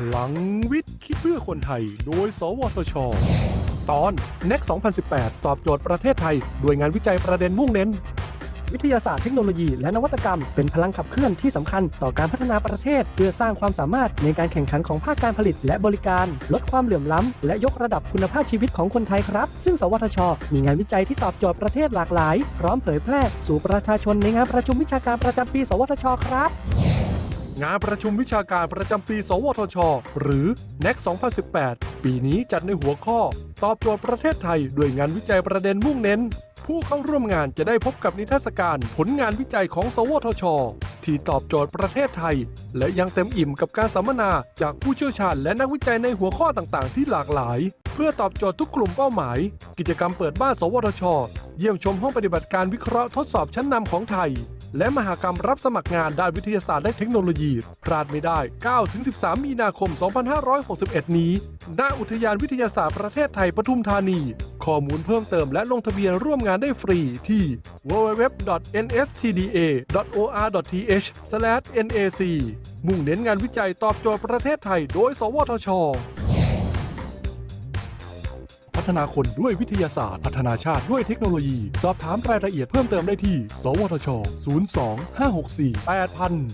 พลังวิทย์ คิดเพื่อคนไทย โดย สวทช ตอน NEC 2018 ตอบโจทย์ประเทศไทย ด้วยงานวิจัยประเด็นมุ่งเน้น วิทยาศาสตร์เทคโนโลยีและนวัตกรรม เป็นพลังขับเคลื่อนที่สำคัญต่อการพัฒนาประเทศ เพื่อสร้างความสามารถในการแข่งขันของภาคการผลิต และบริการ ลดความเหลื่อมล้ำ และยกระดับคุณภาพชีวิตของคนไทยครับ ซึ่ง สวทช มีงานวิจัยที่ตอบโจทย์ประเทศหลากหลาย พร้อมเผยแพร่ สู่ประชาชนในงานประชุมวิชาการประจำปี สวทช ครับ งานประชุมวิชาการประจำปี สวทช หรือ NEC 2018 ปีนี้จัดในหัวข้อ ตอบโจทย์ประเทศไทยด้วยงานวิจัยประเด็นมุ่งเน้น ผู้เข้าร่วมงานจะได้พบกับนิทรรศการผลงานวิจัยของ สวทช ที่ตอบโจทย์ประเทศไทย และยังเต็มอิ่มกับการสัมมนาจากผู้เชี่ยวชาญและนักวิจัยในหัวข้อต่างๆ ที่หลากหลาย เพื่อตอบโจทย์ทุกกลุ่มเป้าหมาย กิจกรรมเปิดบ้าน สวทช เยี่ยมชมห้องปฏิบัติการวิเคราะห์ทดสอบชั้นนำของไทย และมหากรรมรับสมัครงานด้านวิทยาศาสตร์และเทคโนโลยี พลาดไม่ได้ 9-13 มีนาคม 2561 นี้ ณ อุทยานวิทยาศาสตร์ประเทศไทยปทุมธานี ข้อมูลเพิ่มเติมและลงทะเบียนร่วมงานได้ฟรีที่ www.nstda.or.th/nac มุ่งเน้นงานวิจัยตอบโจทย์ประเทศไทยโดย สวทช ฒนาคนด้วยวิทยาศาสตร์ พัฒนาชาติด้วยเทคโนโลยี สอบถามรายละเอียดเพิ่มเติมได้ที่ สวทช 02 564 8000